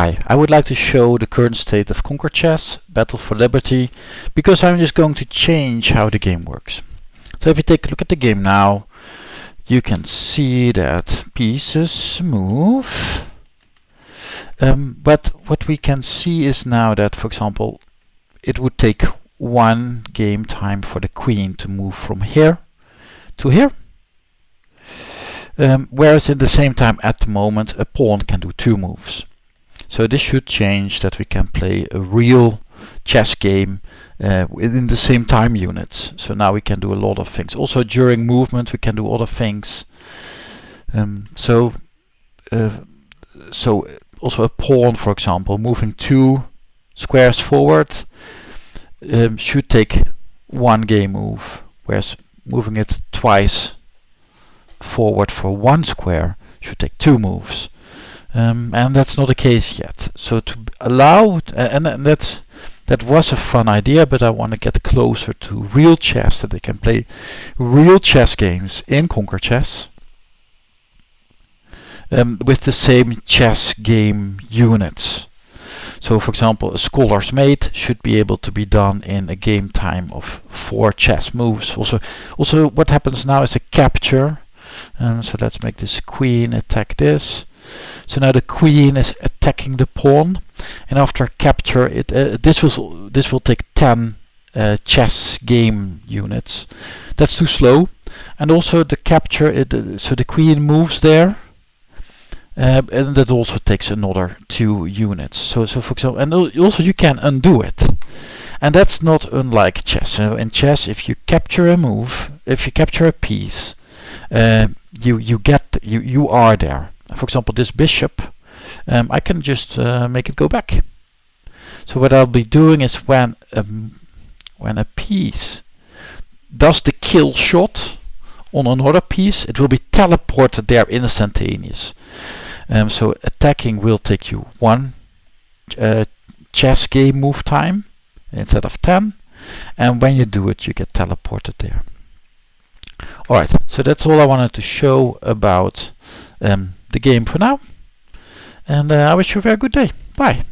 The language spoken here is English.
Hi, I would like to show the current state of Conquer Chess, Battle for Liberty, because I'm just going to change how the game works. So if you take a look at the game now, you can see that pieces move. Um, but what we can see is now that, for example, it would take one game time for the queen to move from here to here. Um, whereas at the same time at the moment a pawn can do two moves. So this should change that we can play a real chess game uh, within the same time units. So now we can do a lot of things. Also during movement we can do other things. Um, so uh, so also a pawn for example moving two squares forward um, should take one game move whereas moving it twice forward for one square should take two moves. Um, and that's not the case yet. So to allow, and, and that's that was a fun idea, but I want to get closer to real chess, that they can play real chess games in Conquer Chess um, with the same chess game units. So for example, a scholar's mate should be able to be done in a game time of four chess moves. Also, also what happens now is a capture. And so let's make this queen attack this. So now the queen is attacking the pawn, and after capture, it uh, this will this will take 10 uh, chess game units. That's too slow. And also the capture, it, uh, so the queen moves there, uh, and that also takes another two units. So, so for example, and also you can undo it. And that's not unlike chess. So in chess, if you capture a move, if you capture a piece, uh, you you get you you are there. For example, this bishop, um, I can just uh, make it go back. So what I'll be doing is when um, when a piece does the kill shot on another piece, it will be teleported there instantaneous. Um, so attacking will take you one uh, chess game move time instead of 10 and when you do it you get teleported there. Alright, so that's all I wanted to show about um, the game for now and uh, I wish you a very good day. Bye!